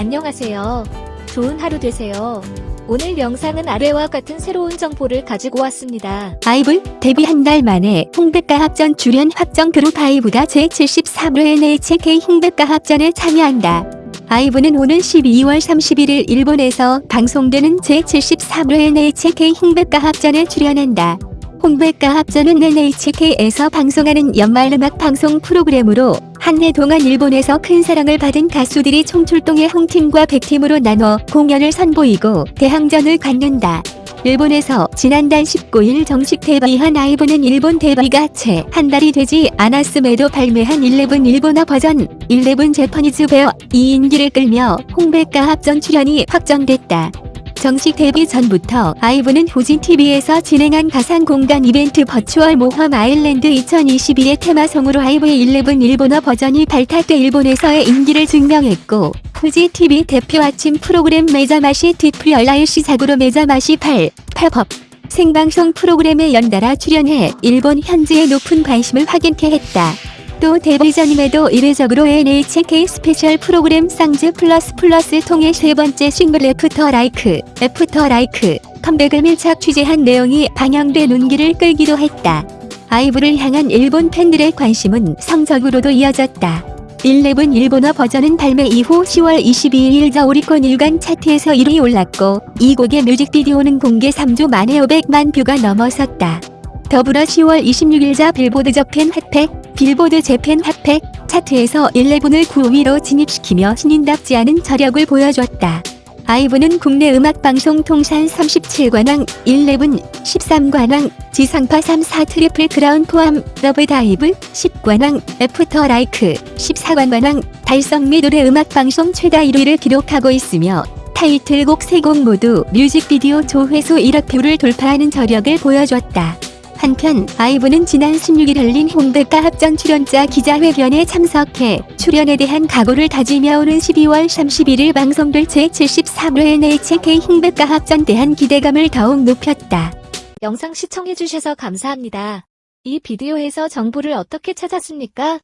안녕하세요. 좋은 하루 되세요. 오늘 영상은 아래와 같은 새로운 정보를 가지고 왔습니다. 아이브 데뷔 한 달 만에 홍백가 합전 출연 확정 그룹 아이브가 제73회 NHK 홍백가 합전에 참여한다. 아이브는 오는 12월 31일 일본에서 방송되는 제73회 NHK 홍백가 합전에 출연한다. 홍백가 합전은 NHK에서 방송하는 연말 음악 방송 프로그램으로 한해 동안 일본에서 큰 사랑을 받은 가수들이 총출동해 홍팀과 백팀으로 나눠 공연을 선보이고 대항전을 갖는다. 일본에서 지난달 19일 정식 데뷔한 아이브는 일본 데뷔가 채 한 달이 되지 않았음에도 발매한 11 일본어 버전 11 재퍼니즈 베어 2인기를 끌며 홍백가 합전 출연이 확정됐다. 정식 데뷔 전부터 아이브는 후진TV에서 진행한 가상공간 이벤트 버추얼 모험 아일랜드 2021의 테마송으로 아이브의 11 일본어 버전이 발탁돼 일본에서의 인기를 증명했고 후지TV 대표 아침 프로그램 매자마시 디프리얼라일 시작으로 매자마시 8, 팝업 생방송 프로그램에 연달아 출연해 일본 현지의 높은 관심을 확인케 했다. 또 데뷔 전임에도 이례적으로 NHK 스페셜 프로그램 Songs Plus Plus 통해 세 번째 싱글 After Like, After Like 컴백을 밀착 취재한 내용이 방영돼 눈길을 끌기도 했다. 아이브를 향한 일본 팬들의 관심은 성적으로도 이어졌다. 11 일본어 버전은 발매 이후 10월 22일 자 오리콘 일간 차트에서 1위 올랐고 이 곡의 뮤직비디오는 공개 3주 만에 500만 뷰가 넘어섰다. 더불어 10월 26일 자 빌보드 저팬 Hot 백 빌보드 재팬 Hot 백 차트에서 11을 9위로 진입시키며 신인답지 않은 저력을 보여줬다. 아이브는 국내 음악방송 통산 37관왕, 11, 13관왕, 지상파 3사 트리플 크라운 포함 Love Dive 10관왕, After Like 14관왕 달성 및 올해 음악방송 최다 1위를 기록하고 있으며 타이틀곡 3곡 모두 뮤직비디오 조회수 1억 뷰를 돌파하는 저력을 보여줬다. 한편 아이브는 지난 16일 열린 홍백가 합전 출연자 기자회견에 참석해 출연에 대한 각오를 다지며 오는 12월 31일 방송될 제73회 NHK 홍백가 합전 대한 기대감을 더욱 높였다. 영상 시청해주셔서 감사합니다. 이 비디오에서 정보를 어떻게 찾았습니까?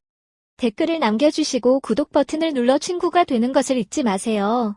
댓글을 남겨주시고 구독 버튼을 눌러 친구가 되는 것을 잊지 마세요.